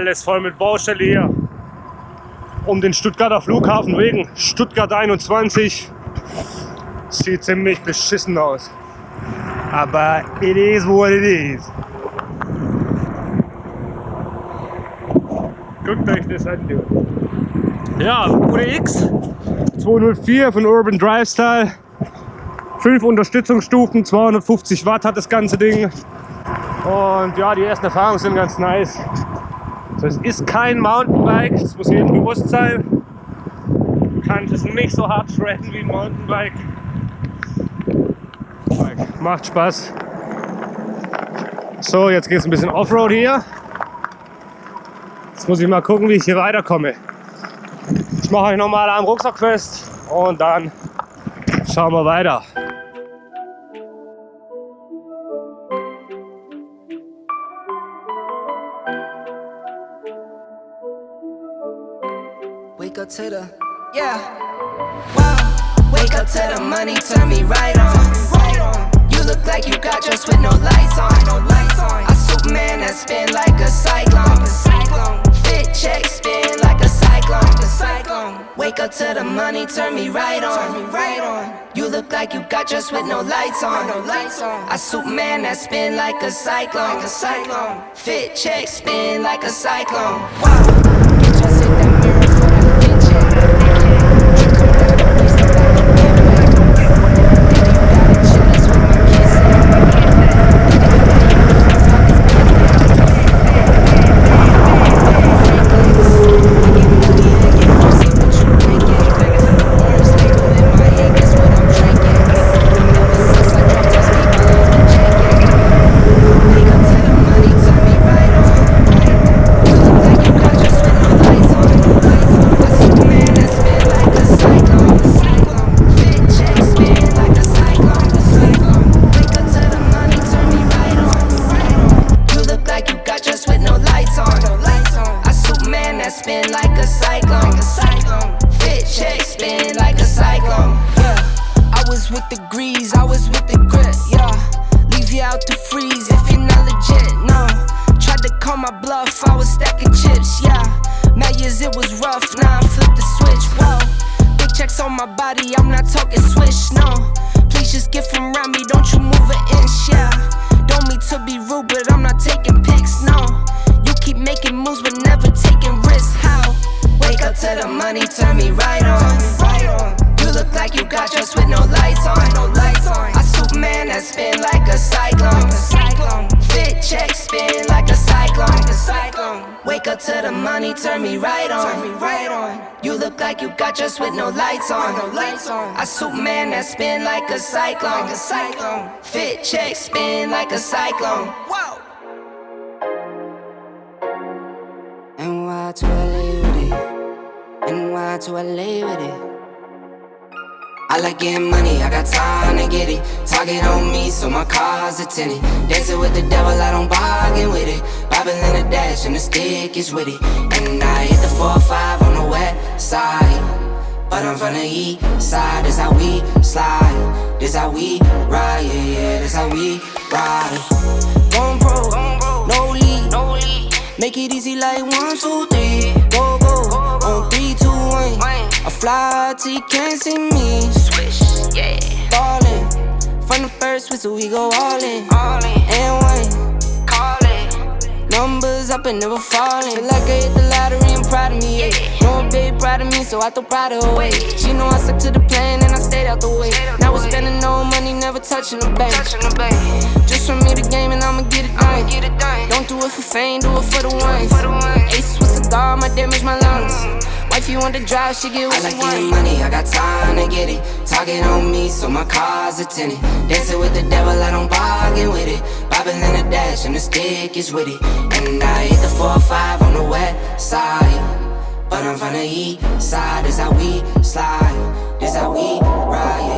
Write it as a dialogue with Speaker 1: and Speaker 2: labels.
Speaker 1: Alles voll mit Baustelle hier. Um den Stuttgarter Flughafen wegen Stuttgart 21. Sieht ziemlich beschissen aus. Aber it is what it is. Guckt euch das an, du. Ja, UDX 204 von Urban Drive Style. Fünf Unterstützungsstufen, 250 Watt hat das ganze Ding. Und ja, die ersten Erfahrungen sind ganz nice. Also es ist kein Mountainbike, das muss jedem bewusst sein. Du kannst es nicht so hart shredden wie ein Mountainbike. Macht Spaß. So, jetzt geht es ein bisschen Offroad hier. Jetzt muss ich mal gucken, wie ich hier weiterkomme. Ich mache euch nochmal am Rucksack fest und dann schauen wir weiter.
Speaker 2: Wake up to the, yeah. Wow. Wake up to the money, turn me right on. You look like you got dressed with no lights on. A Superman that spin like a cyclone. Fit check, spin like a cyclone. Wake up to the money, turn me right on. You look like you got dressed with no lights on. No lights on. A Superman that spin like a cyclone. A cyclone. Fit check, spin like a cyclone. Wow. spin like a cyclone. Fit check, spin like a cyclone. Yeah, I was with the grease, I was with the grit. Yeah, leave you out to freeze if you're not legit. No, tried to call my bluff, I was stacking chips. Yeah, mad years it was rough, now I flipped the switch. Whoa, big checks on my body, I'm not talking swish. No, please just get from around me, don't you move an inch. Yeah, don't mean to be rude, but I'm not taking pics. No. Superman that spin like a cyclone. Fit check spin like a cyclone. Wake up to the money, turn me right on. You look like you got yours with no lights on. No lights on. I Superman that spin like a cyclone. Fit check spin like a cyclone. LA with it. I like getting money, I got time to get it. Target on me, so my car's a tinted. Dancing with the devil, I don't bargain with it. Bible in the dash, and the stick is with it. And I hit the 4-5 on the west side. But I'm from the east side, this how we slide This how we ride, yeah, yeah, this how we ride Going lead, no lead Make it easy like one, two, three fly till you can't see me. Swish, yeah. Ballin' From the first whistle, we go all in. All in, and one. Call it. Numbers up and never falling. Feel like I hit the lottery, I'm proud of me, yeah. Know a baby proud of me, so I throw pride away. She know I stuck to the plan and I stayed out the way. Now we're spending no money, never touching the bank. Just from me the game and I'ma get it done. Don't do it for fame, do it for the ones. Ace with cigar, my damage my lungs. Mm. Wife, you want to drive, she get what I like getting money, I got time to get it. Talking on me, so my car's a tinted. Dancing with the devil, I don't bargain with it. Bobbing in the dash, and the stick is with it. And I hit the 4-5 on the west side. But I'm from the east side, this how we slide This how we ride,